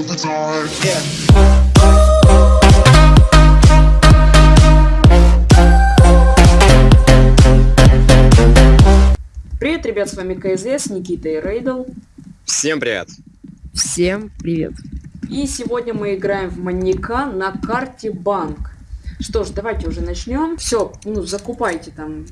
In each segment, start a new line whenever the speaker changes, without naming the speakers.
Yeah.
Привет, ребят, с вами КСС, Никита и Рейдл.
Всем привет.
Всем привет.
И сегодня мы играем в маньяка на карте банк. Что ж, давайте уже начнем. Все, ну, закупайте там.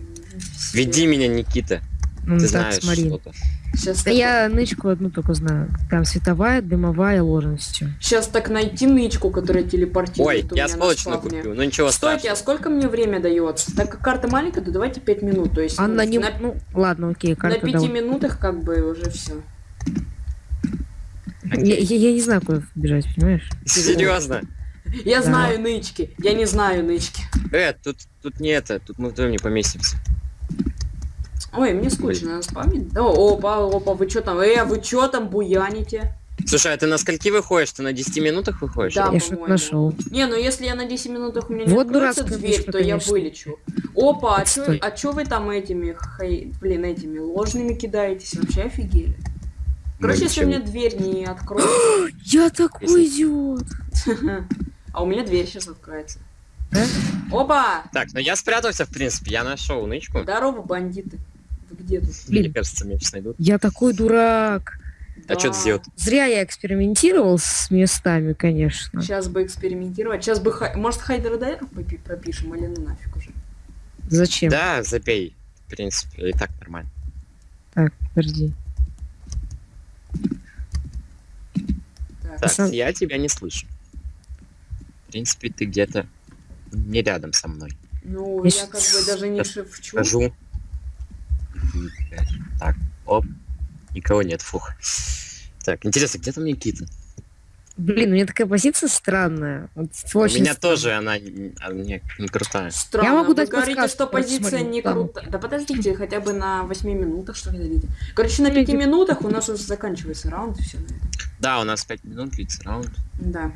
все.
Веди меня, Никита.
Ну,
Ты
так,
знаешь
смотри.
что-то.
Сейчас
А
так,
я нычку одну только знаю. Там световая, дымовая, ложностью.
сейчас так найти нычку, которая
Ой,
телепортирует у
я
на спавне.
купил. Ну ничего
Стойте,
страшного.
а сколько мне время дается? Так как карта маленькая, то давайте 5 минут. То есть
А
ну,
на не...
на,
Ну, ладно, окей,
на
карта
5
давай.
минутах как бы уже все.
Я, я- я не знаю, куда бежать, понимаешь?
Серьезно?
Я
Да.
знаю нычки. Я не знаю нычки.
Э, тут, тут не это, тут мы вдвоем не поместимся.
Ой, мне скучно на спавне. Да, опа, опа, вы что там? Э, вы что там буяните?
Слушай, а ты на скольки выходишь? Ты на 10 минутах выходишь?
Да.
я что-то
по-моему.
нашел.
Не, ну если я на 10 минутах у меня не
Вот
откроется
дурацкая
дверь,
мысль,
то я
конечно.
вылечу. Опа, а чё, а чё вы там этими, хай- блин, этими ложными кидаетесь? Вообще офигели. Короче, если у меня дверь не откроется...
Я такой
Если-
идиот.
А у меня дверь сейчас откроется. Опа!
Так, ну я спрятался, в принципе. Я нашел нычку.
Здорово, бандиты. Тут?
Блин.
Мне кажется, сейчас найдут.
Я такой дурак.
А чё ты сделал?
Зря я экспериментировал с местами, конечно.
Сейчас бы экспериментировать. Сейчас бы... хай- Может, хайдердайров попи- пропишем или ну нафиг уже?
Зачем?
Да, забей. В принципе, и так нормально.
Так, подожди.
Так.
Так,
Сам-
я тебя не слышу. В принципе, ты где-то не рядом со мной.
Ну,
Я
я как бы даже не шепчу.
Скажу. Так, оп. Никого нет, фух. Так, интересно, где там Никита?
Блин, у меня такая позиция странная. Вот очень
У меня
странная.
тоже она не, а, не, не крутая.
Странно,
Я могу
вы
дать
говорите,
подсказку,
что позиция
смотри,
не крутая. Да подождите, хотя бы на 8 минутах, что ли, дадите. Короче, на
Ну,
5
иди.
минутах у нас уже заканчивается раунд, и все на этом.
Да, у нас 5 минут длится раунд.
Да.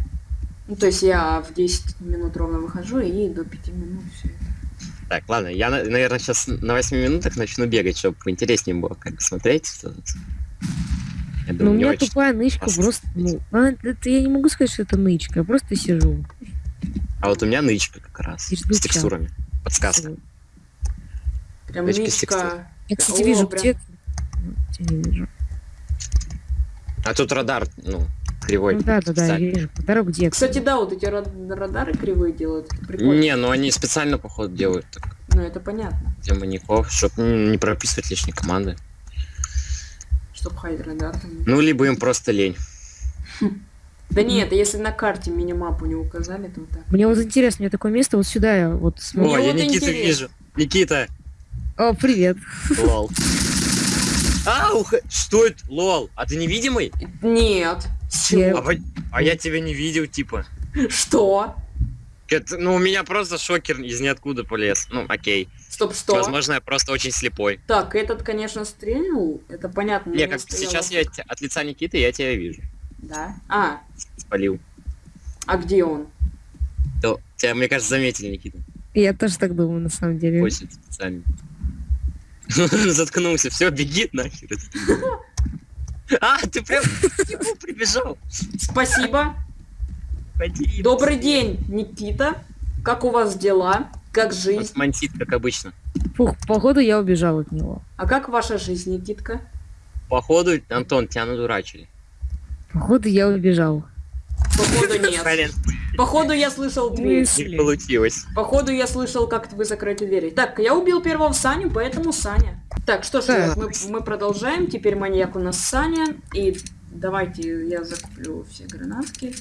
Ну, то есть я в 10 минут ровно выхожу, и до 5 минут все это.
Так, ладно, я, на- наверное, сейчас на 8 минутах начну бегать, чтобы поинтереснее было как бы смотреть. Что тут. Я
Ну, у
думаю,
меня тупая нычка, просто... Ну, а, это я не могу сказать, что это нычка, я просто сижу.
А вот у меня нычка как раз. С текстурами. Подсказка.
Прям
текстур.
нычка.
Я, кстати,
О,
вижу,
прям.
где... Не вижу.
А тут радар, ну, кривой.
Ну да, да, да, я вижу. Подарок где?
Кстати, да, вот эти рад- радары кривые делают.
Не, ну они специально, походу, делают так,
Ну, это понятно.
для маньяков, чтобы не прописывать лишние команды.
Чтоб хайдрадар там...
Ну, либо им просто лень.
Да нет, если на карте минимапу не указали, то вот так.
Мне вот интересно, мне такое место вот сюда я вот смотрю.
О, я
интересно.
вижу. Никита,
О, привет.
лол. А, ух, что это? Лол, а ты невидимый?
Нет. Чего?
А, а я тебя не видел, типа.
Что?
Это- ну, у меня просто шокер из ниоткуда полез. Ну, окей.
Стоп, что?
Возможно, я просто очень слепой.
Так, этот, конечно, стрельнул. Это понятно.
Не, как
стояло-
сейчас я от лица Никиты я тебя вижу.
Да. А,
Спалил.
а где он?
То, тебя, мне кажется, заметили, Никита.
Я тоже так думаю, на самом деле.
Очень специально. Заткнулся. Все, беги нахер. А, ты прям к нему прибежал.
Спасибо.
Ходи.
Добрый день, Никита. Как у вас дела? Как жизнь?
Мансит, как обычно.
Фух, походу я убежал от него.
А как ваша жизнь, Никитка?
Походу, Антон, тебя надурачили.
Походу я убежал.
Походу нет. Походу я слышал дверь.
не получилось.
Походу я слышал, как вы закрыли двери. Так, я убил первого Саню, поэтому Саня. Так, что ж, ребят, мы, мы продолжаем. Теперь маньяк у нас Саня. И давайте я закуплю все гранатки.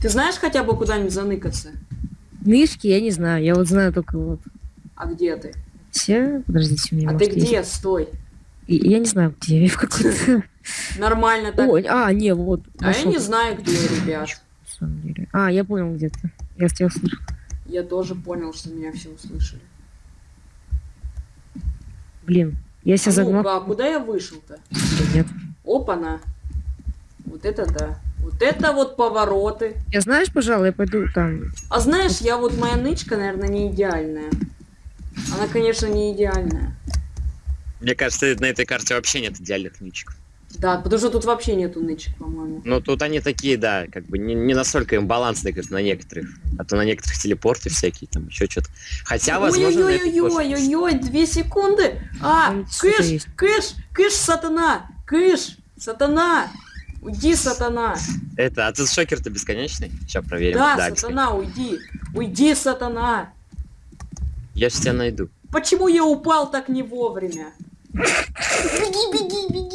Ты знаешь хотя бы куда-нибудь заныкаться?
Нышки я не знаю, я вот знаю только вот
А где ты?
все. Подождите, у меня
А ты
есть-
где? Стой.
И- Я не знаю, где я в какой-то...
Нормально так.
Ой, а, не, вот.
а я не знаю, где, ребят.
Самом деле. А, я понял где-то. Я тебя услышал.
Я тоже понял, что меня все услышали.
Блин, я себя
А
загнал.
а куда я вышел-то?
Нет.
Опа-на. Вот это да. Вот это вот повороты.
Я знаешь, пожалуй, я пойду там.
А знаешь, я вот моя нычка, наверное, не идеальная. Она, конечно, не идеальная.
Мне кажется, на этой карте вообще нет идеальных ничек.
Да, потому что тут вообще нету нычек, по-моему.
Ну, тут они такие, да, как бы не, не настолько имбалансные, как на некоторых. А то на некоторых телепорты всякие, там еще что-то. Хотя, возможно,
Ой-ой-ой-ой-ой, две секунды. А, кыш, кыш, кыш, сатана, кыш, сатана. Уйди, сатана.
Это, а тут шокер-то бесконечный? Сейчас проверим.
Да,
бесконечный.
сатана, уйди. Уйди, сатана.
Я же тебя найду.
Почему я упал так не вовремя? Беги, беги, беги,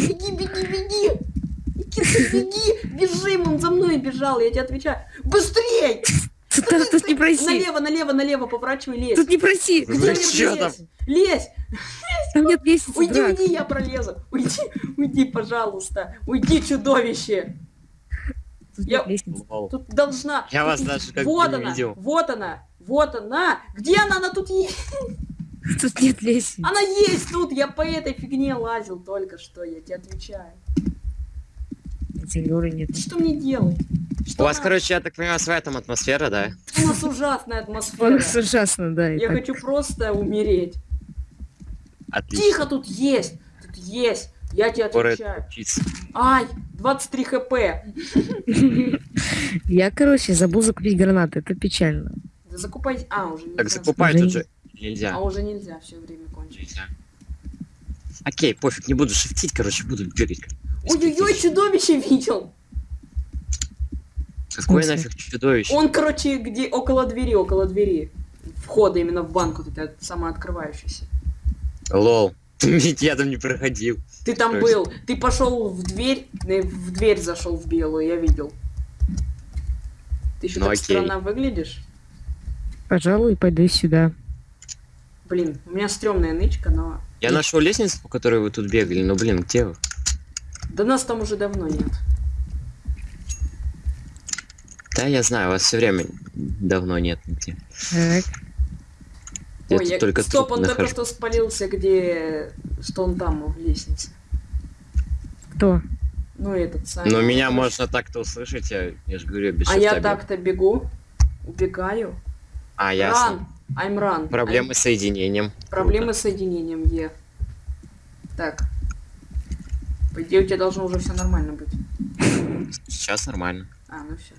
беги, беги, беги. Никита, беги, бежим, он за мной бежал, я тебе отвечаю. Быстрей!
Тут, тут- тут не проси.
Налево, налево, налево, поворачивай, лезь.
Тут не проси.
Где мне
там?
лезь? Лезь!
Там нет лестницы,
Уйди, уйди, я пролезу. Уйди, уйди, пожалуйста. Уйди, чудовище.
Тут
Я-. Тут должна...
Я вас даже как
Вот
бы не
она,
видел.
вот она, вот она. Где она? Она тут есть.
Тут нет лестницы.
Она есть тут. Я по этой фигне лазил только что, я тебе отвечаю.
Говорю, нет.
Что мне делать? Что
У вас,
она-
короче, я так понимаю, своя там атмосфера, да?
У нас ужасная атмосфера.
ужасно, да.
Я
так.
хочу просто умереть.
Отлично.
Тихо, тут есть. Тут есть. Я тебе отвечаю. Ай, 23 хп.
Я, короче, забыл закупить гранаты. Это печально.
Да закупай. А, уже.
Так закупай тут же. Нельзя.
А уже нельзя, все время кончилось.
Нельзя. Окей, пофиг, не буду шифтить, короче, буду бегать.
Ой-ой-ой, чудовище видел.
Какое нафиг чудовище?
Он, короче, где около двери, около двери. Входа именно в банк, вот это самооткрывающийся.
Лол. Я там не проходил.
Ты там
То есть-
был, ты пошел в дверь, в дверь зашел в белую, я видел. Ты еще
Ну,
так
окей.
странно выглядишь.
Пожалуй, пойду сюда.
Блин, у меня стрёмная нычка, но...
Я нашел лестницу, по которой вы тут бегали, но, блин, где вы?
Да нас там уже давно нет.
Да, я знаю, вас все время давно нет нигде.
Так.
Я
Ой,
тут
я...
только
Стоп, он только
нахожу.
что спалился, где... Что он там, в лестнице.
Кто?
Ну, этот самый.
Но меня можно так-то услышать, я, я же говорю, без
А я так-то бегу, убегаю.
А, ясно.
Run, I'm run.
Проблемы с соединением.
I'm- Проблемы с соединением, Е. Так. По идее, у тебя должно уже все нормально быть.
Сейчас нормально.
А, ну все.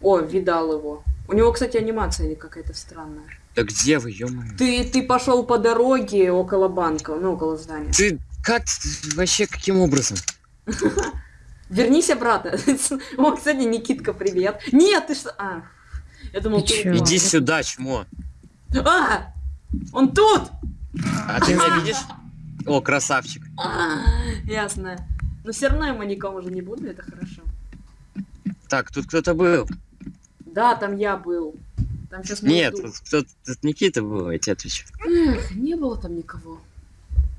О, видал его. У него, кстати, анимация какая-то странная.
Да где вы, ё
Ты, ты пошел по дороге около банка, ну, около здания.
Ты как вообще каким образом?
Вернись обратно. О, кстати, Никитка, привет. Нет, ты что? А, я думал,
Ты
ты.
Иди сюда, чмо.
А, он тут!
А ты меня видишь? О, красавчик.
А, ясно. Но все равно я маньяком уже не буду, это хорошо.
Так, тут кто-то был.
Да, там я был. Там сейчас
Нет, тут кто-то, тут Никита был, я тебе отвечу.
не было там никого.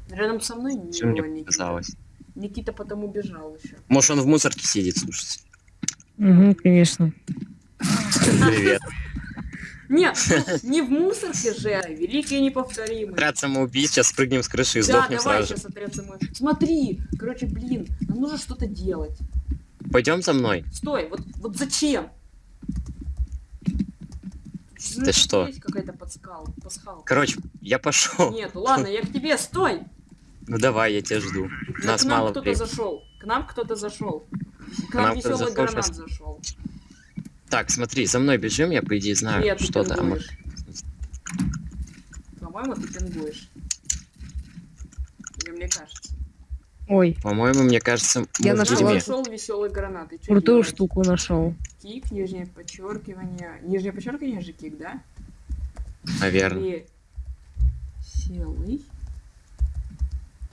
Рядом со мной не
Что
было
мне
Никиты.
показалось?
Никита потом убежал еще.
Может, он в мусорке сидит, слушайте.
Угу, конечно.
Привет.
Нет, ну, не в мусорке же, а великий и неповторимый.
Отряд самоубийц, сейчас спрыгнем с крыши и
Да,
сдохнем
давай
сразу же.
сейчас отряд. Смотри, короче, блин, нам нужно что-то делать.
Пойдем за мной.
Стой, вот, вот зачем?
Ты что?
Есть какая-то пасхалка.
Короче, я пошел.
Нет, ладно, я к тебе, стой!
Ну давай, я тебя жду.
Да
Нас
к нам
мало
кто-то зашел. К нам кто-то зашел. К
нам
нам веселый гранат зашел.
Так, смотри, за мной бежим, я по идее знаю
Нет, ты
а мы-
пингуешь. По-моему, ты пингуешь. Или мне кажется.
Ой,
По-моему, мне кажется,
Я.
Нашел веселый гранат. И что
крутую штуку нашел.
Кик, нижнее подчеркивание. Нижнее подчеркивание же кик, да?
Наверное.
Веселый.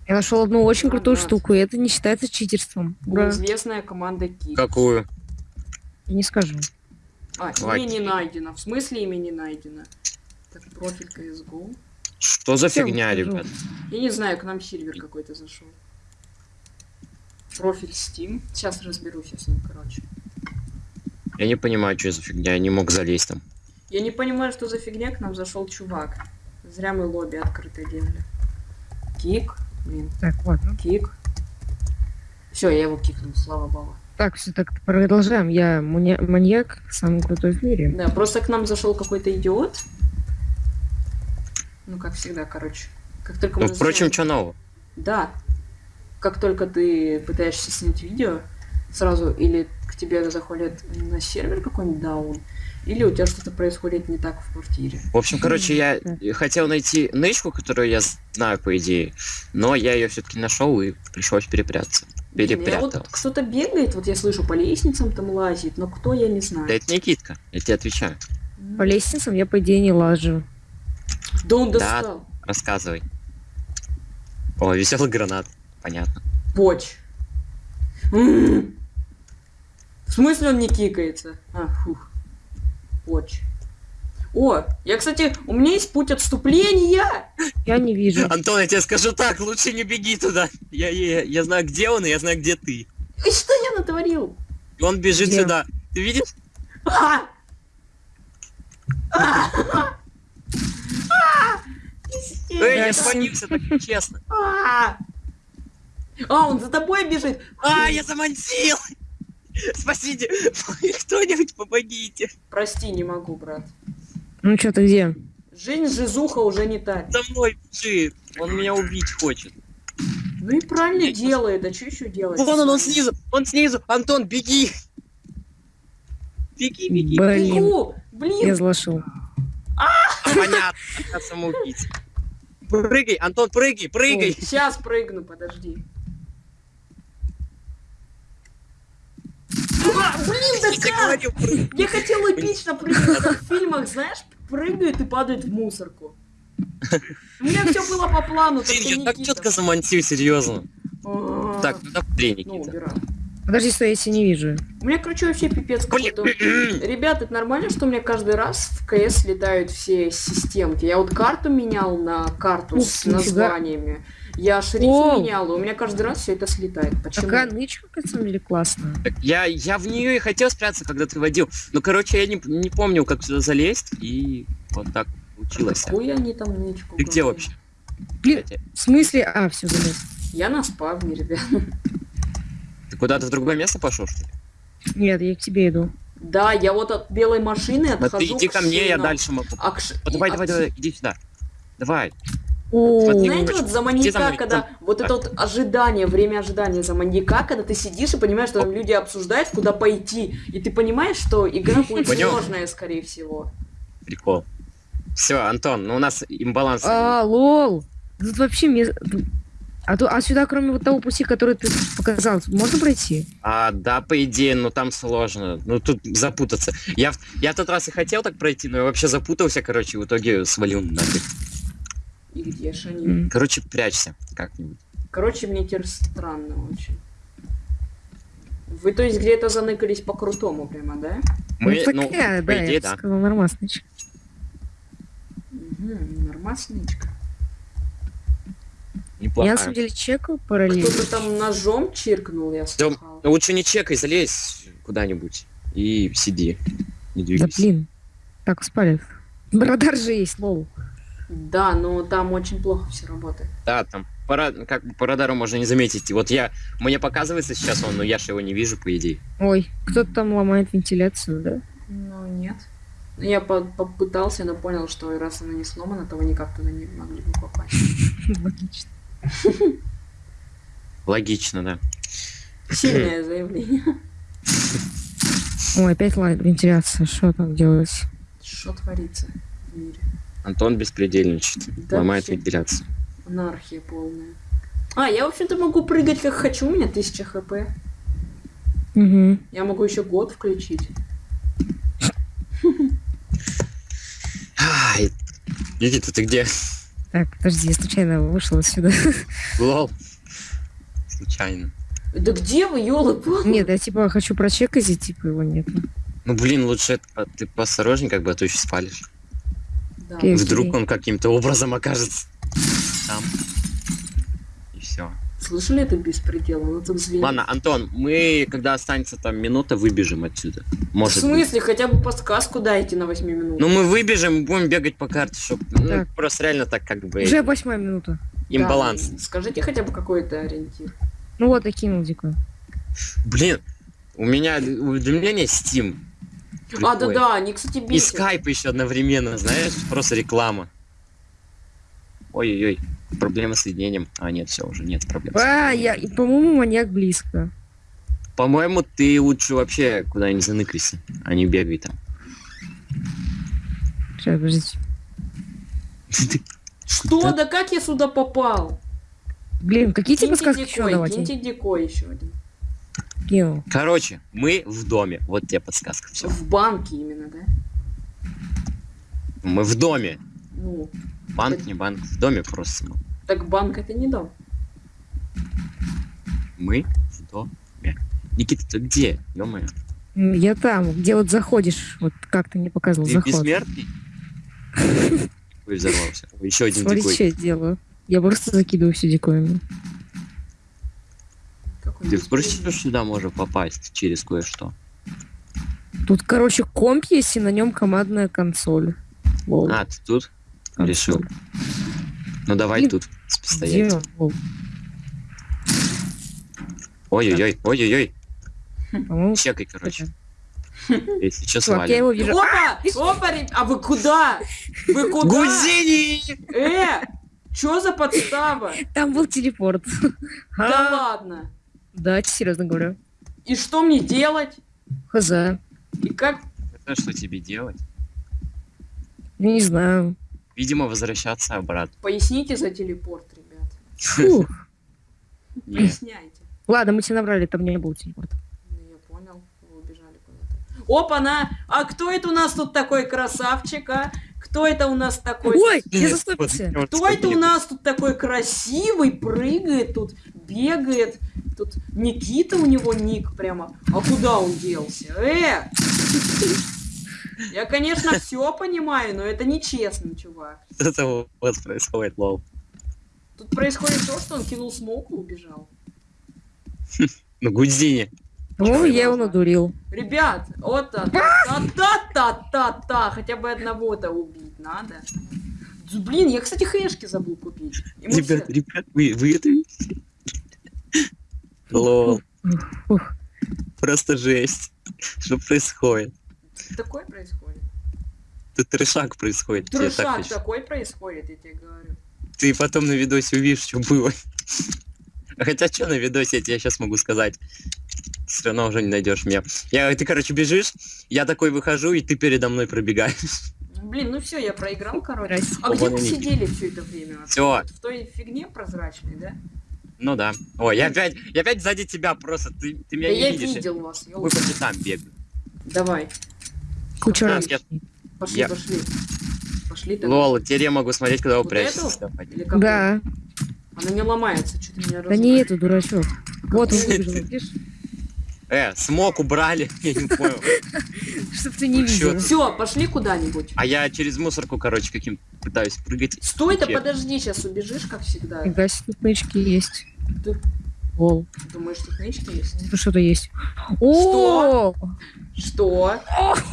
Я нашел одну очень крутую
Гранат.
штуку, и это не считается читерством.
Неизвестная команда кик.
Какую?
Я не скажу.
А,
Ладно.
имя не найдено. В смысле имя не найдено? Так, профиль CSGO.
Что за
Всё,
фигня,
скажу.
ребят?
Я не знаю, к нам Сильвер какой-то зашел. Профиль Steam. Сейчас разберусь я с ним, короче.
Я не понимаю, что за фигня, я не мог залезть там.
Я не понимаю, что за фигня к нам зашел чувак. Зря мы лобби открыто делали. Кик. Блин,
Так, ладно.
кик. Все, я его кикнул, слава богу.
Так, все так продолжаем. Я маньяк, самый крутой в мире.
Да, просто к нам зашел какой-то идиот. Ну, как всегда, короче. Как только мы
Ну, впрочем,
зашли-
что нового?
Да. как только ты пытаешься снять видео, сразу или к тебе заходит на сервер какой-нибудь даун, или у тебя что-то происходит не так в квартире.
В общем, короче, я хотел найти нычку, которую я знаю, по идее, но я ее все-таки нашел и пришлось перепрятаться.
Я
Перепрятал.
вот кто-то бегает, вот я слышу, по лестницам там лазит, но кто, я не знаю.
Да это Никитка, я тебе отвечаю.
По лестницам я, по идее, не лажу.
Да он
Да.
достал.
Рассказывай. О, веселый гранат. Понятно.
Поч. В смысле он не кикается? А, фух. Поч. О, я, кстати, у меня есть путь отступления.
Я не вижу.
Антон, я тебе скажу так, лучше не беги туда. Я, я, я знаю, где он, и я знаю, где ты.
И что я натворил?
И он бежит
Где?
сюда. Ты видишь?
А! А! А!
Эй,
Пиздец.
я спалился, так честно.
А! А, он за тобой бежит.
А, я замансил! Спасите! Кто-нибудь помогите!
Прости, не могу, брат.
Ну что, ты где?
Жизнь жизуха уже не та.
За мной бежит! Он меня убить хочет.
Ну и правильно делает, а что еще делать?
Вон он, он снизу! Он снизу! Антон, беги! Беги, беги!
Блин,
Бегу!
я
Блин!
злошил.
Понятно, я самоубийца. Прыгай, Антон, прыгай, прыгай!
Сейчас прыгну, подожди. А, блин, да
Я
как? Я хотел эпично прыгнуть, как в фильмах, знаешь, прыгают и падают в мусорку. У меня все было по плану, только
Блин, я так
Никита.
четко замансил, серьезно.
А,
Так, ну смотри,
Ну,
Никита.
убираю.
Подожди, стой, я тебя не вижу.
У меня, короче, вообще пипец какой-то. Ребят, это нормально, что у меня каждый раз в КС летают все системки? Я вот карту менял на карту
Ух,
с
нифига.
Я шрифт
О.
менял, и у меня каждый раз все это слетает. Почему?
Такая нычка, на самом деле, классная.
Я, я в нее и хотел спрятаться, когда ты водил. Ну, короче, я не, не помнил, как сюда залезть, и вот так получилось.
Какую они там нычку
Ты где вообще?
Блин, в смысле? А, все, залез.
Я на спавне, ребят.
Ты куда-то в другое место пошел, что ли?
Нет, я к тебе иду.
Да, я вот от белой машины отхожу
ты иди ко мне, я дальше могу.
А к
давай, давай, давай, иди сюда. Давай.
О,
Смотри,
Знаете, вот за
за
маньяка,
мной,
когда
за-
вот это вот ожидание, время ожидания за маньяка, когда ты сидишь и понимаешь, что там люди обсуждают, куда пойти, и ты понимаешь, что игра будет
Понял.
сложная, скорее всего.
Прикол. Все, Антон, ну у нас имбаланс.
а, лол. Тут вообще мес- А, то, а сюда, кроме вот того пути, который ты показал, можно пройти?
А, да, по идее, ну там сложно. Ну тут запутаться. Я, в- я в тот раз и хотел так пройти, но я вообще запутался, короче, в итоге свалил нафиг.
И где ж они?
Короче, прячься как-нибудь.
Короче, мне теперь странно очень. Вы, то есть, где-то заныкались по-крутому прямо, да?
Мы,
ну,
ну,
такая,
по
да,
идее,
я
да.
сказал, нормальная нычка.
Угу, нормасничка.
Я,
Неплохая.
на самом деле, чекаю параллельно.
Кто-то там ножом чиркнул, я
Всё,
слыхал.
ну, лучше не чекай, залезь куда-нибудь и сиди. Не
Да
двигайся.
блин. Так, спалит. Радар же есть, лол.
Да, но там очень плохо все работает.
Да, там по, как бы по радару можно не заметить. Вот я, мне показывается сейчас он, но я же его не вижу, по идее.
Ой, кто-то там ломает вентиляцию, да?
Ну, нет. Я по- попытался, но понял, что раз она не сломана, то вы никак туда не могли бы попасть.
Логично.
Логично, да.
Сильное заявление.
Ой, опять вентиляция. Что там делать?
Что творится в мире?
Антон беспредельничает.
Да
ломает
вообще.
вентиляцию.
Анархия полная. А, я, в общем-то, могу прыгать как хочу, у меня 1000 хп.
Угу.
Я могу еще год включить.
Ай, Никита, ты где?
Так, подожди, я случайно вышел отсюда.
Лол. Случайно.
Да где вы, ёлы
Нет, я типа хочу прочекать, и типа его нет.
Ну блин, лучше это по- ты поосторожней, как бы, а то еще спалишь.
Да.
Окей.
Вдруг он каким-то образом окажется там. И все.
Слышали это беспредел? Он тут звенит.
Ладно, Антон, мы, когда останется там минута, выбежим отсюда.
В
Может быть.
смысле? Хотя бы подсказку дайте на 8 минут.
Ну мы выбежим, будем бегать по карте, чтобы ну, просто реально так как бы
Уже восьмая минута.
имбаланс.
Да, скажите хотя бы какой-то ориентир.
Ну вот, я кинул дико.
Блин, у меня уведомление Steam.
А, да-да, они, кстати,
И
бесят.
скайп еще одновременно, знаешь, просто реклама. Ой-ой-ой. Проблема с соединением. А, нет, все, уже нет проблем.
А, я, и, по-моему, маньяк близко.
По-моему, ты лучше вообще куда-нибудь заныкайся, а не бегай там.
Сейчас, подождите.
Что?
Да-
как я сюда попал?
Блин, какие тебе
Киньте
подсказки еще
дикой,
давать?
киньте дикой еще один.
Кинул.
Короче, мы в доме. Вот тебе подсказка. Все.
В банке именно, да?
Мы в доме.
Ну,
Банк, не банк. В доме просто. мы.
так банк это не дом.
Мы в доме. Никита, ты где? Ё-моё.
М, Я там, где вот заходишь, вот как ты мне показывал
Ты
заход.
бессмертный? Ой, взорвался. Еще один
Смотри,
дикой.
что я делаю. Я просто закидываю все дикоями.
Ты в курсе, что сюда можно попасть через кое-что?
Тут, короче, комп есть, и на нем командная консоль. Лол.
А, ты тут
консоль.
решил? Ну давай
Блин,
тут?
Лол.
Ой-ой-ой, ой-ой-ой. Чекай, короче. Если что,
Чувак, я его вижу.
Опа! Опа, реб- а вы куда? Вы куда?
Гудини!
Э! Чё за подстава?
Там был телепорт.
Да
А,
ладно.
Да, серьезно говорю.
И что мне делать?
Хз.
И как?
Это что тебе делать?
не знаю.
Видимо, возвращаться обратно.
Поясните за телепорт, ребят.
Фух.
Поясняйте.
Ладно, мы тебя набрали, там не был телепорт.
Ну, я понял. Вы убежали куда-то. Опа-на! А кто это у нас тут такой красавчик, а? Кто это у нас такой?
Ой, я застопился.
Кто это у нас тут такой красивый, прыгает тут, бегает? Тут Никита у него ник прямо. А куда он делся? Э! Я, конечно, все понимаю, но это нечестно, чувак.
У вас происходит, лол.
Тут происходит то, что он кинул смоку и убежал.
Ну, Гудини.
По-моему, я его надурил.
Ребят, вот та та та та та та хотя бы одного-то убить надо. Блин, я, кстати, хэшки забыл купить.
Ребят, ребят, вы, вы это видите? Лол, просто жесть. Что происходит?
такое происходит.
Тут трешак происходит. так
Трешак
хочу.
такой происходит, я тебе говорю.
Ты потом на видосе увидишь, что было. А Хотя что на видосе, я тебе сейчас могу сказать. Все равно уже не найдешь меня. Я, ты, короче, бежишь, я такой выхожу, и ты передо мной пробегаешь.
Блин, ну все, я проиграл, короче. А где
Вон
мы
они.
сидели все это время? Вот В той фигне прозрачной, да?
Ну да. Ой, я опять, я опять сзади тебя просто. Ты, ты меня
да
не
я
видишь.
видел вас.
Мы по пятам бегаем.
Давай,
Куча раз.
я-
пошли,
Я-
пошли. Пошли тогда.
Лол, теперь я могу смотреть, когда вы
Вот
прячетесь.
эту?
Да.
Она не ломается, что ты меня
Да не это, дурачок. Вот он выбежал, видишь?
Э, смог убрали, я не понял.
Чтоб ты не видел.
Все, пошли куда-нибудь.
А я через мусорку, короче, каким пытаюсь прыгать.
Стой-то,
Чек.
подожди, сейчас убежишь, как всегда.
Фига себе, тут нычки есть.
Ты
Лол.
думаешь, тут нычки есть?
Тут что-то есть. О,
Что?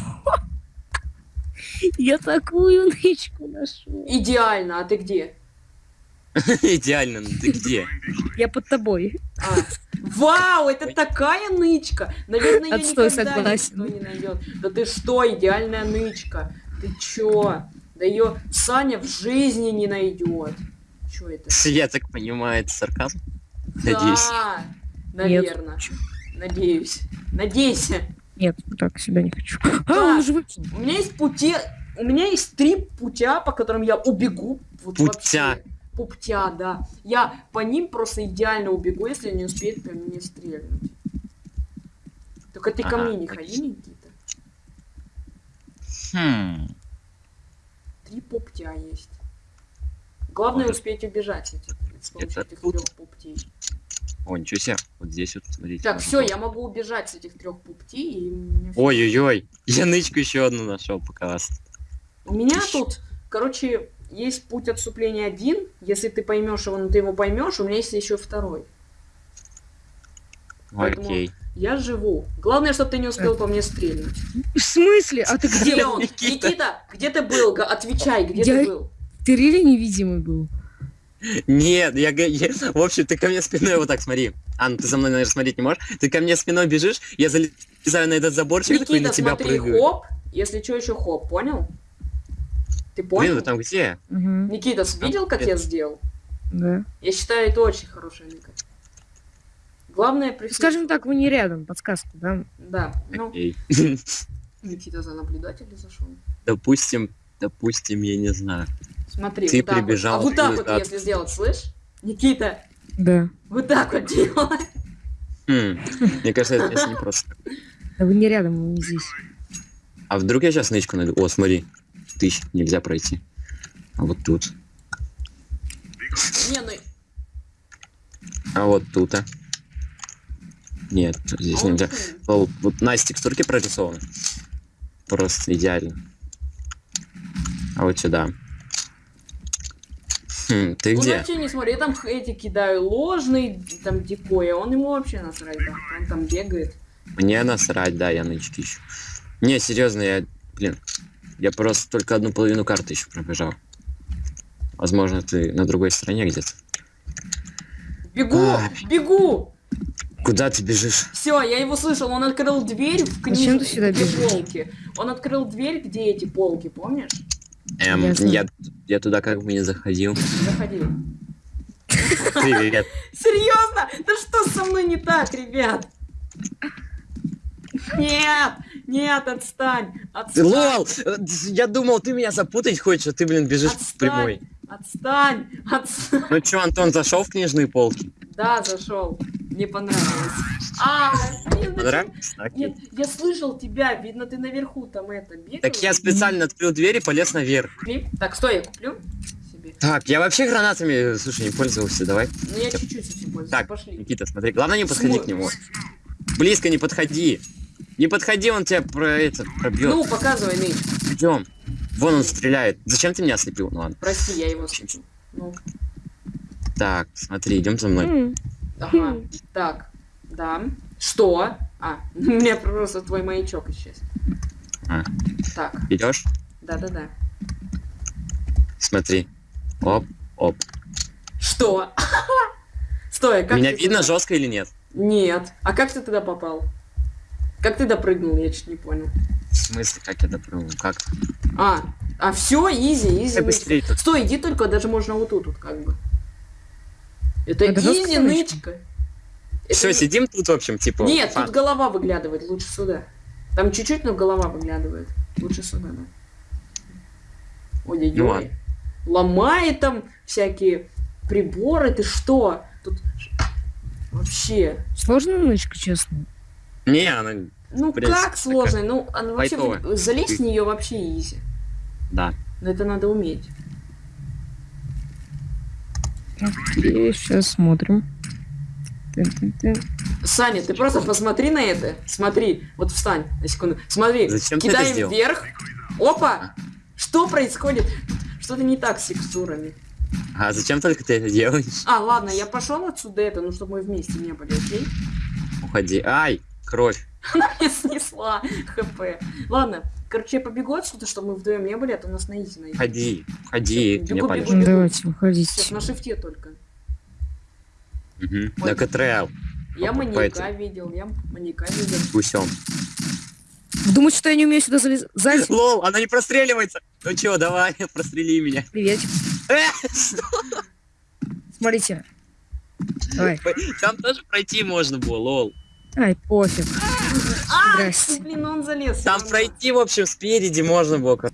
я такую нычку нашел.
Идеально, а ты где?
Идеально, ну ты где?
Я под тобой.
А. Вау, это такая нычка! Наверное, ее
Отстой,
никогда
согласен.
никто не найдет. Да ты что, идеальная нычка? Ты чё? Да ее Саня в жизни не найдет. Чё это?
Я так понимаю, это сарказм? Надеюсь.
Да,
Нет.
наверное. Надеюсь. Надейся.
Нет, так себя не хочу. А,
Да.
он уже вышел.
У меня есть пути... У меня есть три путя, по которым я убегу. Вот
Путя.
вообще. Путя, да. Я по ним просто идеально убегу, если не успеет по мне стрельнуть. Только ты ко
Ага,
мне не ходи. Никита.
Хм.
Три пуптя есть. Главное
Может.
успеть убежать с этих, с помощью
Это
этих
тут?
трех пуптей.
О, ничего себе. Вот здесь вот, смотрите.
Так, все, я могу убежать с этих трех пуптей. И.
Ой-ой-ой. Я нычку еще одну нашел, пока вас.
У меня тут, короче, есть путь отступления один. Если ты поймешь его, ну ты его поймешь. У меня есть еще второй. Поэтому-
Окей.
Я живу. Главное, чтобы ты не успел по мне стрельнуть.
В смысле? А ты где?
Где он?
Никита.
Где ты был? Отвечай, где
Я-
ты был?
Ты реально невидимый был.
Нет, я, я- В общем, ты ко мне спиной вот так смотри. А, ну ты за мной, наверное, смотреть не можешь. Ты ко мне спиной бежишь, я залезаю на этот заборчик такой и
Никита,
на тебя
смотри,
прыгаю.
хоп. Если что, еще хоп, понял? Ты понял?
Блин, вы там где?
Мгм.
Никита, видел, как я сделал?
Да.
Я считаю, это очень хорошая ника. Главное при...
Скажем так, вы не рядом, подсказка, да?
Да, ну,
Окей.
Никита за наблюдателя зашел.
Допустим, допустим, я не знаю.
Смотри,
Ты
вот так вот.
прибежал
А вот так вот, если сделать, слышь? Никита,
Да.
вот так вот делай.
Хм, Мне кажется, это сейчас не просто.
Да вы не рядом, вы не здесь.
А вдруг я сейчас нычку найду? О, смотри. Тысяч нельзя пройти. А вот тут.
Не, ну,
А вот тут, а. Нет, здесь
а
нельзя. Лол, Вот на текстурки прорисованы. Просто идеально. А вот сюда. Хм, ты
Он
где?
вообще не смотри, я там эти кидаю ложный, там дикой, а он ему вообще насрать, да. Он там бегает.
Мне насрать, да, я нычки ищу. Не, серьезно, я, блин, я просто только одну половину карты еще пробежал. Возможно, ты на другой стороне где-то.
Бегу,
А.
бегу!
Куда ты бежишь?
Все, я его слышал, он открыл дверь в книжке,
Зачем ты сюда бежишь?
полки. Он открыл дверь, где эти полки, помнишь?
Эм,
Ясно.
я, я туда как бы не заходил.
Заходи.
Привет.
Серьезно? Да что со мной не так, ребят? Нет, нет, отстань, отстань,
Лол! Я думал, ты меня запутать хочешь, а ты, блин, бежишь
Отстань.
прямой.
отстань, отстань.
Ну чё, Антон, зашел в книжные полки?
Да, зашел. Не понравилось. А, зачем?
Понравилось?
Нет, я слышал тебя, видно, ты наверху там это бегал.
Так я специально открыл дверь и полез наверх.
Так, стой, я куплю себе.
Так, я вообще гранатами, слушай, не пользовался, давай.
Ну я чуть-чуть этим пользуюсь.
Так,
Пошли.
Никита, смотри, главное не подходи
Смо-
к нему. Близко не подходи. Не подходи, он тебя про это пробьет.
Ну, показывай, Нейт.
Идем. Вон он стреляет. Зачем ты меня ослепил? Ну ладно.
Прости, я его слышу. Ну,
Так, смотри, идем за мной.
Ага. Так, да. Что? А, у меня просто твой маячок исчез.
А.
Так,
Идешь?
да-да-да.
Смотри. Оп, оп.
Что? Стой, а как
Меня видно жестко или нет?
Нет. А как ты туда попал? Как ты допрыгнул, я чуть не понял.
В смысле, как я допрыгнул? Как?
А, а все,
easy,
easy.
Быстрее тут.
Стой, иди только, даже можно вот тут, вот как бы. Это
Это
easy,
нычка?
Это
Все,
не-
сидим тут, в общем, типа.
Нет,
фан.
тут голова выглядывает, лучше сюда. Там чуть-чуть, но голова выглядывает. Лучше сюда, да. Ой-ой-ой.
Ну ладно.
Ломает там всякие приборы, ты что? Тут вообще.
Сложная нычка, честно.
Не, она...
Ну
принципе,
как сложно? Ну, она вообще
лайтовая.
залезть в нее вообще изи.
Да.
Но это надо уметь.
И сейчас смотрим.
Саня, ты просто посмотри на это. Смотри, вот встань на секунду. Смотри,
Зачем ты это
кидаем вверх. Опа! Что происходит? Что-то не так с текстурами.
А зачем только ты это делаешь?
А, ладно, я пошел отсюда это, ну чтобы мы вместе не были, окей?
Уходи. Ай, кровь.
Я снесла хп. Ладно, короче, я побегу отсюда, чтобы мы вдвоем не были, а то нас на изи найдут.
Уходи. Уходи,
Всё,
ты меня палишь.
давайте, выходите.
на шифте только.
Угу. На КТРЛ.
Я маньяка видел, я маньяка видел.
Гусем.
Думаете, что я не умею сюда залезать?
Лол, она не простреливается. Ну чё, давай, прострели меня.
Приветик.
Э, что?
Смотрите. Давай.
Там тоже пройти можно было, лол.
Ай, пофиг.
А,
Здрасте.
блин, он залез.
Там пройти, в общем, спереди можно было. как-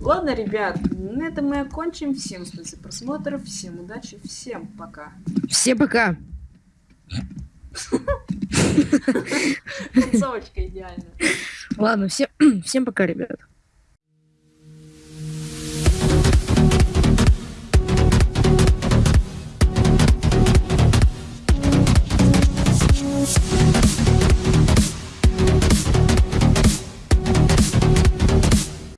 Ладно, ребят, на этом мы окончим. Всем спасибо за просмотр, всем удачи, всем пока.
Все пока.
Концовочка идеальная.
Ладно, всем, всем пока, ребят.